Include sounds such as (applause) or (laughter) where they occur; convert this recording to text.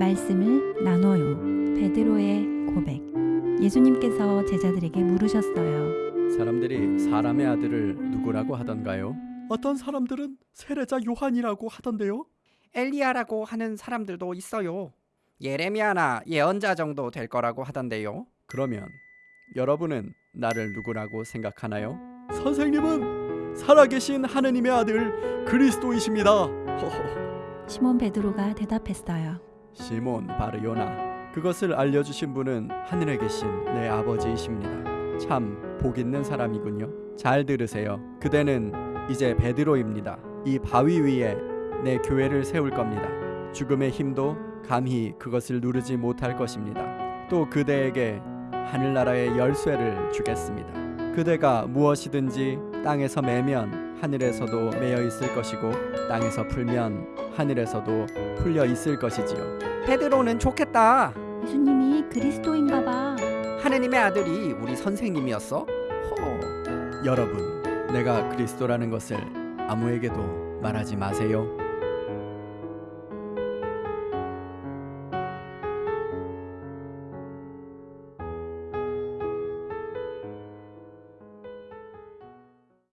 말씀을 나눠요. 베드로의 고백. 예수님께서 제자들에게 물으셨어요. 사람들이 사람의 아들을 누구라고 하던가요? 어떤 사람들은 세례자 요한이라고 하던데요. 엘리야라고 하는 사람들도 있어요. 예레미야나 예언자 정도 될 거라고 하던데요. 그러면 여러분은 나를 누구라고 생각하나요? 선생님은 살아계신 하느님의 아들 그리스도이십니다. 허허. (laughs) 시몬 베드로가 대답했어요. 시몬 바르요나 그것을 알려주신 분은 하늘에 계신 내 아버지이십니다. 참 복 있는 사람이군요. 잘 들으세요. 그대는 이제 베드로입니다. 이 바위 위에 내 교회를 세울 겁니다. 죽음의 힘도 감히 그것을 누르지 못할 것입니다. 또 그대에게 하늘나라의 열쇠를 주겠습니다. 그대가 무엇이든지 땅에서 매면 하늘에서도 매여 있을 것이고 땅에서 풀면 하늘에서도 풀려 있을 것이지요. 베드로는 좋겠다. 예수님이 그리스도인가 봐. 하느님의 아들이 우리 선생님이었어? 허. 여러분, 내가 그리스도라는 것을 아무에게도 말하지 마세요.